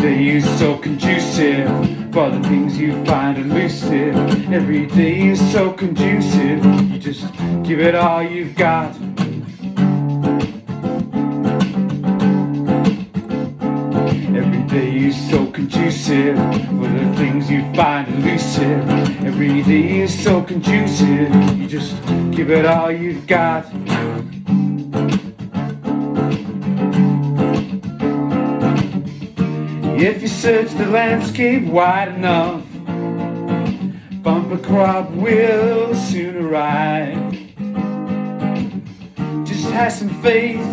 Day is so conducive for the things you find elusive. Every day is so conducive, you just give it all you've got. Every day is so conducive for the things you find elusive. Every day is so conducive, you just give it all you've got. If you search the landscape wide enough, bumper crop will soon arrive. Just have some faith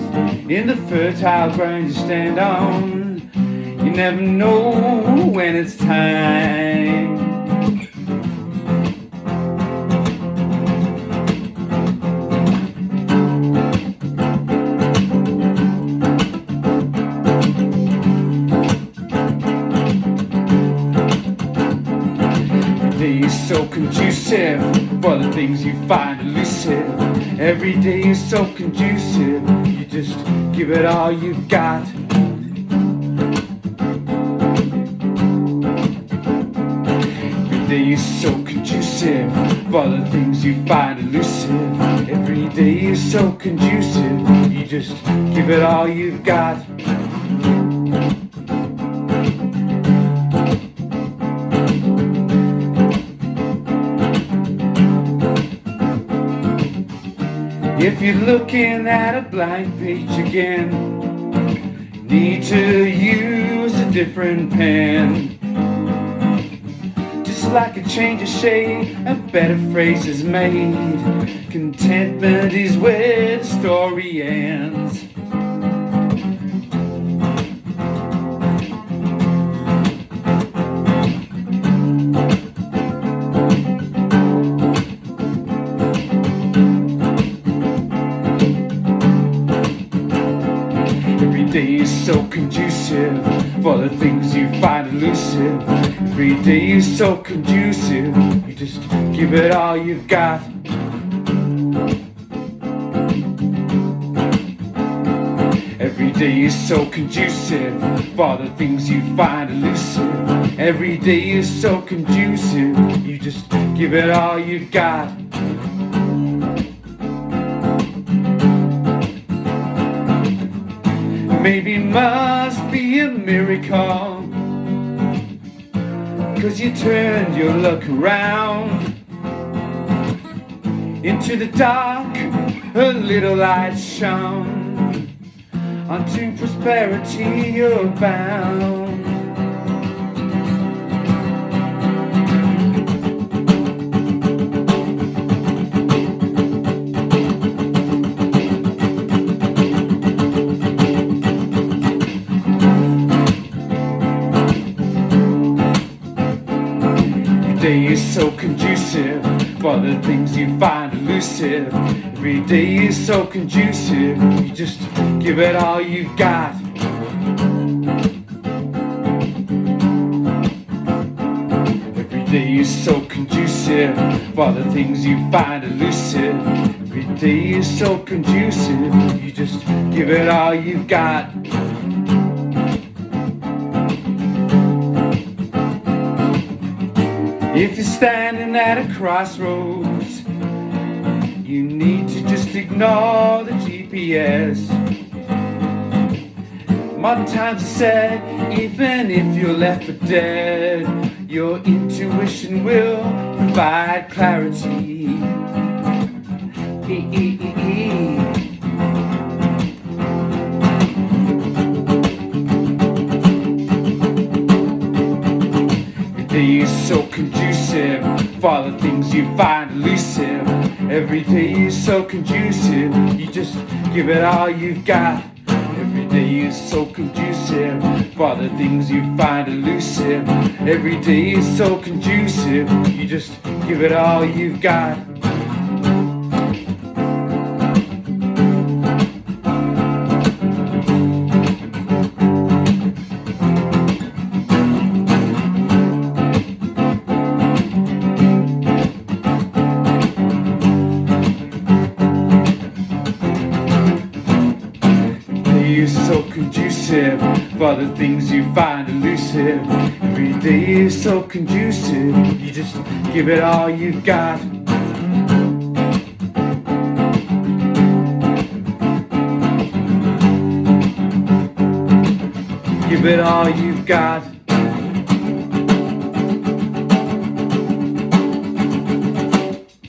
in the fertile ground you stand on. You never know when it's time. Conducive for the things you find elusive. Every day is so conducive, you just give it all you've got. Every day is so conducive for the things you find elusive. Every day is so conducive, you just give it all you've got. If you're looking at a blank page again, need to use a different pen. Just like a change of shade, a better phrase is made. Contentment is where the story ends. Conducive for the things you find elusive. Every day is so conducive, you just give it all you've got. Every day is so conducive for the things you find elusive. Every day is so conducive, you just give it all you've got. Maybe must be a miracle. Cause you turned your luck around Into the dark a little light shone. Unto prosperity you're bound day is so conducive for the things you find elusive. Every day is so conducive, you just give it all you've got. Every day is so conducive for the things you find elusive. Every day is so conducive, you just give it all you've got. If you're standing at a crossroads, you need to just ignore the GPS. Modern times said, even if you're left for dead, your intuition will provide clarity. E -e -e so conducive for the things you find elusive. Every day is so conducive, you just give it all you've got. Every day is so conducive for the things you find elusive. Every day is so conducive, you just give it all you've got. Conducive for the things you find elusive. Every day is so conducive, you just give it all you've got. Give it all you've got.